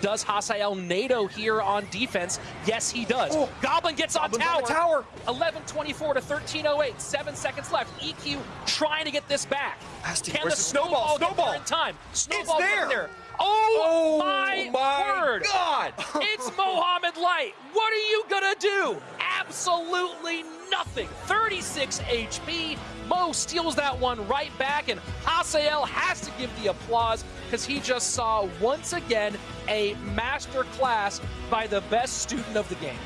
Does Hasael NATO here on defense? Yes, he does. Oh, Goblin gets on tower. on tower. 11:24 to 13:08. Seven seconds left. EQ trying to get this back. Can where's the snowball? snowball, there in time? Snowball It's getting there. Oh, Oh my, my word! God! it's Mohamed Light. What are you gonna do? Absolutely nothing. 36 HP. Mo steals that one right back, and Hasael has to give the applause because he just saw once again a master class by the best student of the game.